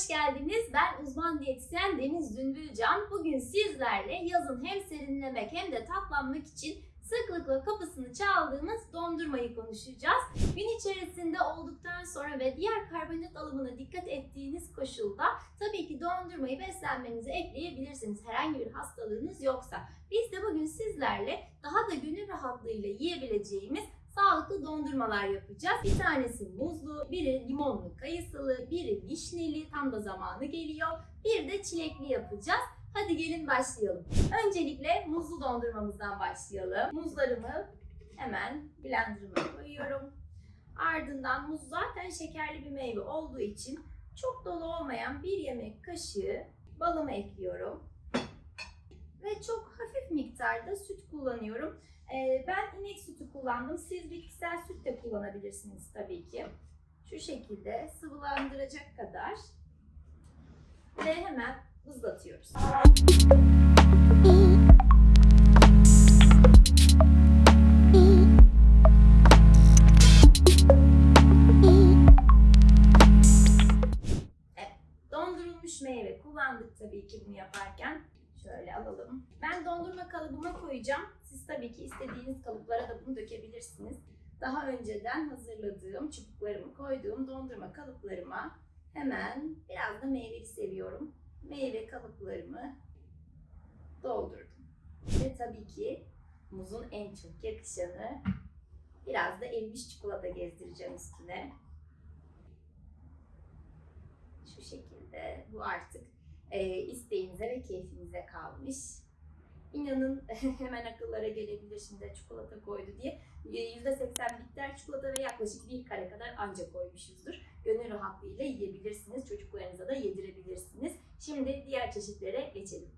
hoş geldiniz. Ben uzman diyetisyen Deniz Dündülcan. Bugün sizlerle yazın hem serinlemek hem de tatlanmak için sıklıkla kapısını çaldığımız dondurmayı konuşacağız. Gün içerisinde olduktan sonra ve diğer karbonhidrat alımına dikkat ettiğiniz koşulda tabii ki dondurmayı beslenmenize ekleyebilirsiniz herhangi bir hastalığınız yoksa. Biz de bugün sizlerle daha da gönül rahatlığıyla yiyebileceğimiz sağlıklı dondurmalar yapacağız. Bir tanesi muzlu, biri limonlu kayısılı, biri vişneli tam da zamanı geliyor. Bir de çilekli yapacağız. Hadi gelin başlayalım. Öncelikle muzlu dondurmamızdan başlayalım. Muzlarımı hemen blenderıma koyuyorum. Ardından muz zaten şekerli bir meyve olduğu için çok dolu olmayan bir yemek kaşığı balımı ekliyorum. Ve çok hafif miktarda süt kullanıyorum. Ee, ben inek sütü kullandım. Siz bitkisel süt de kullanabilirsiniz tabii ki. Şu şekilde sıvılandıracak kadar ve hemen ızlatıyoruz. Evet, dondurulmuş meyve kullandık tabii ki bunu yaparken. Şöyle alalım. Ben dondurma kalıbıma koyacağım. Siz tabii ki istediğiniz kalıplara da bunu dökebilirsiniz. Daha önceden hazırladığım, çubuklarımı koyduğum dondurma kalıplarıma hemen biraz da meyveli seviyorum. Meyve kalıplarımı doldurdum. Ve tabii ki muzun en çok yakışanı biraz da erimiş çikolata gezdireceğim üstüne. Şu şekilde bu artık e, isteğinize ve keyfinize kalmış. İnanın hemen akıllara gelebilir şimdi çikolata koydu diye. %80 bitter çikolata ve yaklaşık bir kare kadar ancak koymuşuzdur. Gönül rahatlığıyla yiyebilirsiniz. Çocuklarınıza da yedirebilirsiniz. Şimdi diğer çeşitlere geçelim.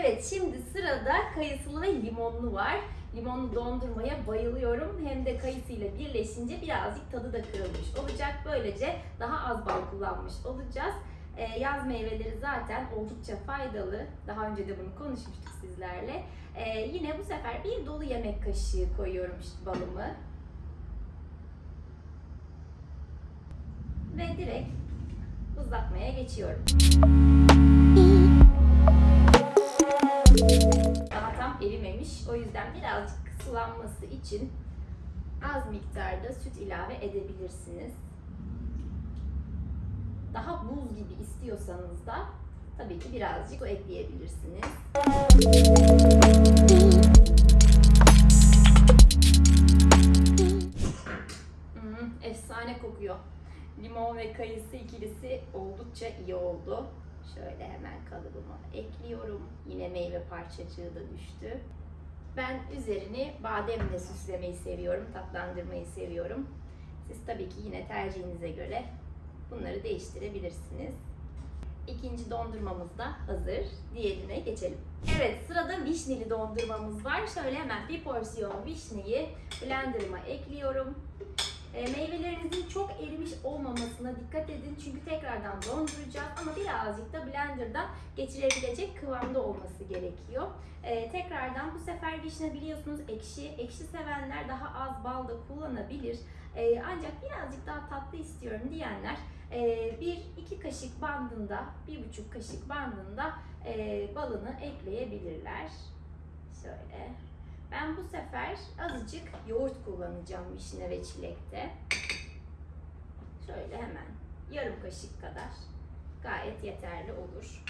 Evet şimdi sırada kayısılı ve limonlu var. Limonlu dondurmaya bayılıyorum. Hem de kayısıyla birleşince birazcık tadı da kırılmış olacak. Böylece daha az bal kullanmış olacağız. Ee, yaz meyveleri zaten oldukça faydalı. Daha önce de bunu konuşmuştuk sizlerle. Ee, yine bu sefer bir dolu yemek kaşığı koyuyorum işte balımı. Ve direkt ızlatmaya geçiyorum. Daha tam erimemiş. O yüzden birazcık sulanması için az miktarda süt ilave edebilirsiniz daha buz gibi istiyorsanız da tabii ki birazcık su ekleyebilirsiniz. Hmm, efsane kokuyor. Limon ve kayısı ikilisi oldukça iyi oldu. Şöyle hemen kalıbıma ekliyorum. Yine meyve parçacığı da düştü. Ben üzerini bademle süslemeyi seviyorum, tatlandırmayı seviyorum. Siz tabii ki yine tercihinize göre Bunları değiştirebilirsiniz. İkinci dondurmamız da hazır. Diğerine geçelim. Evet sırada vişneli dondurmamız var. Şöyle hemen bir porsiyon vişneyi blenderıma ekliyorum. E, meyvelerinizin çok erimiş olmamasına dikkat edin. Çünkü tekrardan donduracağız ama birazcık da blenderdan geçirebilecek kıvamda olması gerekiyor. E, tekrardan bu sefer vişne biliyorsunuz ekşi. Ekşi sevenler daha az bal da kullanabilir. E, ancak birazcık daha tatlı istiyorum diyenler bir iki kaşık bandında, bir buçuk kaşık bandında e, balını ekleyebilirler. Şöyle. Ben bu sefer azıcık yoğurt kullanacağım vişne ve çilekte. Şöyle hemen yarım kaşık kadar gayet yeterli olur.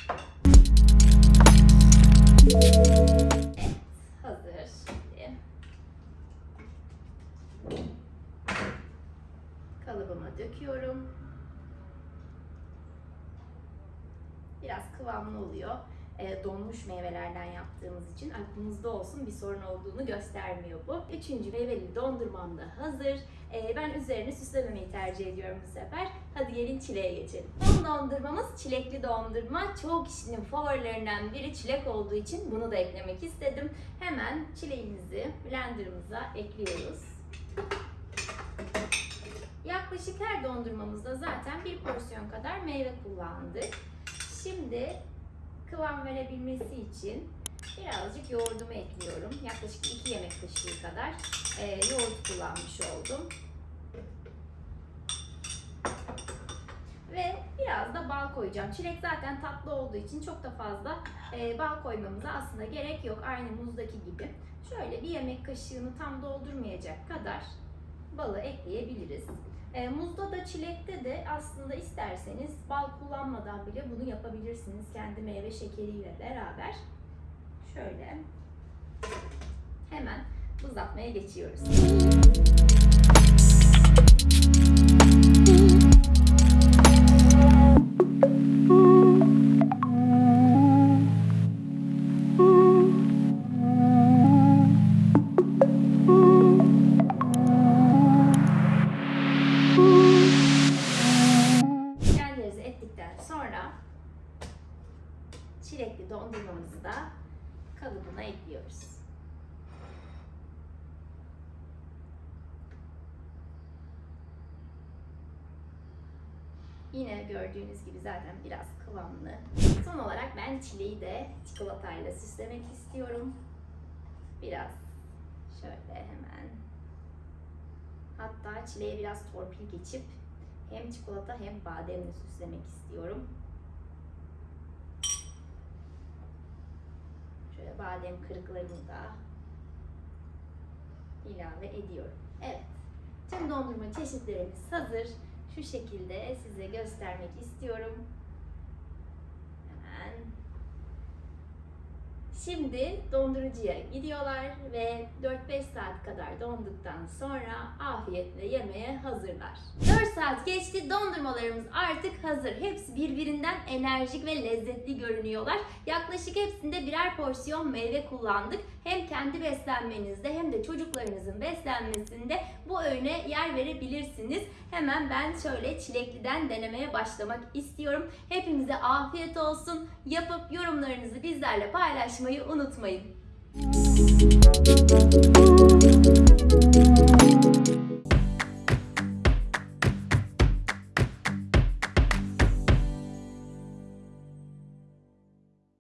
Kıvamlı oluyor. E, donmuş meyvelerden yaptığımız için aklınızda olsun bir sorun olduğunu göstermiyor bu. Üçüncü meyveli dondurmam da hazır. E, ben üzerine süslememeyi tercih ediyorum bu sefer. Hadi gelin çileğe geçelim. Son dondurmamız çilekli dondurma. Çoğu kişinin favorilerinden biri çilek olduğu için bunu da eklemek istedim. Hemen çileğimizi blenderımıza ekliyoruz. Yaklaşık her dondurmamızda zaten bir porsiyon kadar meyve kullandık. Şimdi kıvam verebilmesi için birazcık yoğurdumu ekliyorum. Yaklaşık 2 yemek kaşığı kadar e, yoğurt kullanmış oldum. Ve Biraz da bal koyacağım. Çilek zaten tatlı olduğu için çok da fazla e, bal koymamıza aslında gerek yok. Aynı muzdaki gibi. Şöyle bir yemek kaşığını tam doldurmayacak kadar balı ekleyebiliriz. E, muzda da çilekte de aslında isterseniz bal kullanmadan bile bunu yapabilirsiniz. Kendi meyve şekeriyle beraber. Şöyle hemen buzlatmaya geçiyoruz. Dondurmamızı da kalıbına ekliyoruz. Yine gördüğünüz gibi zaten biraz kıvamlı. Son olarak ben çileği de çikolatayla süslemek istiyorum. Biraz şöyle hemen. Hatta çileğe biraz torpil geçip hem çikolata hem bademle süslemek istiyorum. Badem kırıklarını da ilave ediyorum. Evet. Tüm dondurma çeşitlerimiz hazır. Şu şekilde size göstermek istiyorum. Hemen. Şimdi dondurucuya gidiyorlar ve 4-5 saat kadar donduktan sonra afiyetle yemeye hazırlar. 4 saat geçti dondurmalarımız artık hazır. Hepsi birbirinden enerjik ve lezzetli görünüyorlar. Yaklaşık hepsinde birer porsiyon meyve kullandık. Hem kendi beslenmenizde hem de çocuklarınızın beslenmesinde bu öğüne yer verebilirsiniz. Hemen ben şöyle çilekliden denemeye başlamak istiyorum. Hepimize afiyet olsun. Yapıp yorumlarınızı bizlerle paylaşmayı unutmayın.